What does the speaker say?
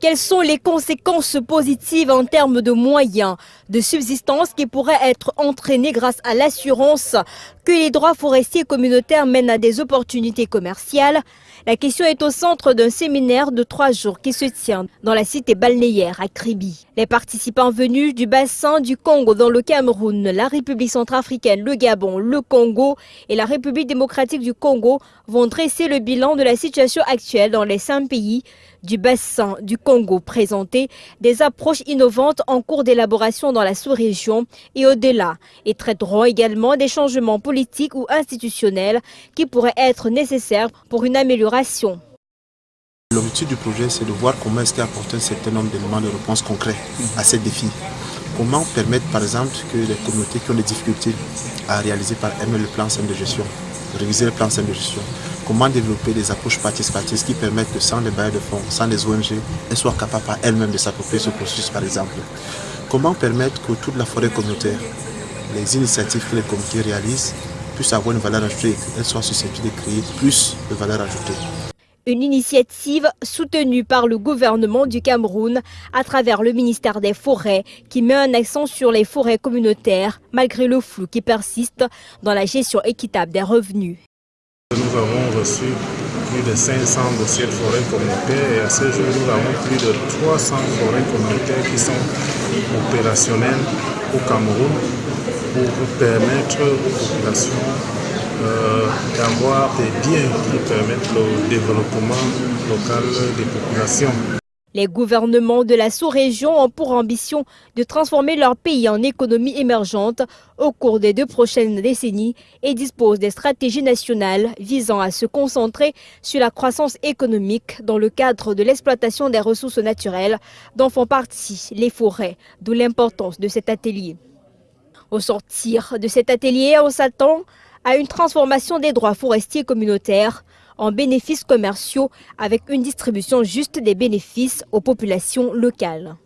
Quelles sont les conséquences positives en termes de moyens de subsistance qui pourraient être entraînés grâce à l'assurance que les droits forestiers communautaires mènent à des opportunités commerciales? La question est au centre d'un séminaire de trois jours qui se tient dans la cité balnéaire à Kribi. Les participants venus du bassin du Congo dans le Cameroun, la République centrafricaine, le Gabon, le Congo et la République démocratique du Congo vont dresser le bilan de la situation actuelle dans les cinq pays du bassin du Congo présenter des approches innovantes en cours d'élaboration dans la sous-région et au-delà et traiteront également des changements politiques ou institutionnels qui pourraient être nécessaires pour une amélioration. L'objectif du projet, c'est de voir comment est-ce apporter un certain nombre d'éléments de réponse concrets à ces défis. Comment permettre, par exemple, que les communautés qui ont des difficultés à réaliser par elles-mêmes le plan de gestion, réviser le plan de gestion, comment développer des approches participatives qui permettent que sans les bailleurs de fonds, sans les ONG, elles soient capables par elles-mêmes de s'approprier ce processus par exemple. Comment permettre que toute la forêt communautaire, les initiatives que les comités réalisent, puissent avoir une valeur ajoutée qu'elles soient susceptibles de créer plus de valeur ajoutée. Une initiative soutenue par le gouvernement du Cameroun à travers le ministère des Forêts qui met un accent sur les forêts communautaires malgré le flou qui persiste dans la gestion équitable des revenus. Nous avons reçu plus de 500 dossiers de forêts communautaires et à ce jour, nous avons plus de 300 forêts communautaires qui sont opérationnelles au Cameroun pour permettre aux populations euh, d'avoir des biens qui permettent le développement local des populations. Les gouvernements de la sous-région ont pour ambition de transformer leur pays en économie émergente au cours des deux prochaines décennies et disposent des stratégies nationales visant à se concentrer sur la croissance économique dans le cadre de l'exploitation des ressources naturelles dont font partie les forêts, d'où l'importance de cet atelier. Au sortir de cet atelier, on s'attend à une transformation des droits forestiers communautaires en bénéfices commerciaux avec une distribution juste des bénéfices aux populations locales.